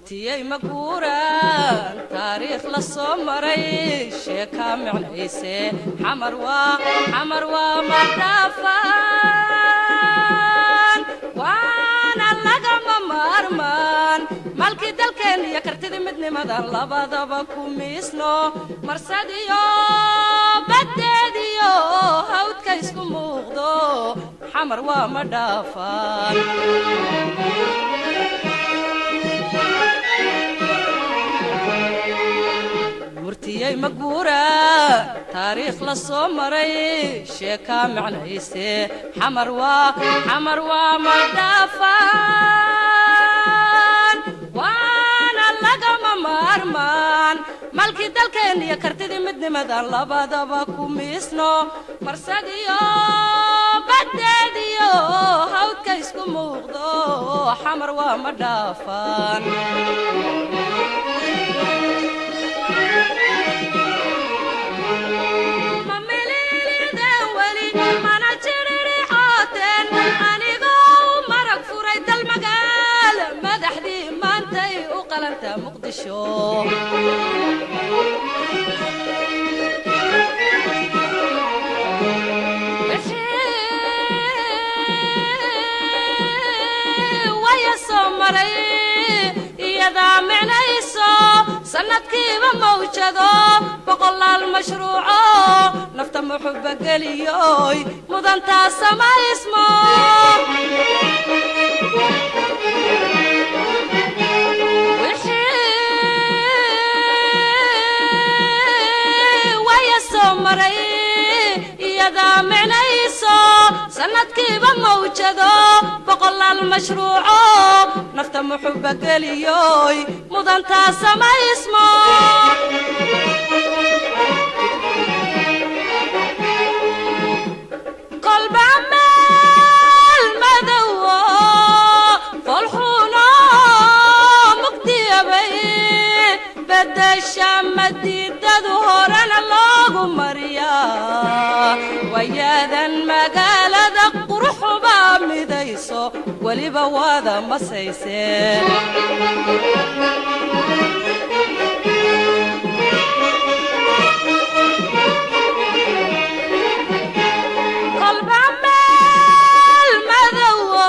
murtiyey maguuraan taariikh la soo maray sheekaa micnayse xamar waa xamar waa madhaafaan waana lagama maarmaan malkii dalkeen iyo kartidii midnimadan labadaba ku miisno marsadiyo baddeediyo hawdka isku muuqdo xamar waa madhaafaan murtiyey maguura taariikh la soo maray sheekaa micnayse xamar waa xamar waa madhaafaan waana lagama maarmaan malkii dalkeen iyo kartidii midnimadan labadaba ku miisno marsadiyo baddeediyo hawdka isku muuqdo xamar waa mana micnayso sannadkiiba mawjado boqolaal mashruuco nafta muxuba mudantaa samaysmo sannadkiiba mawjado boqolaal mashruuco. Nafta muxuba geliyoy mudantaa samaysmo kolba meel wayaadan magaalada quruxuba midayso weliba waada masayse. Kolba meel madowo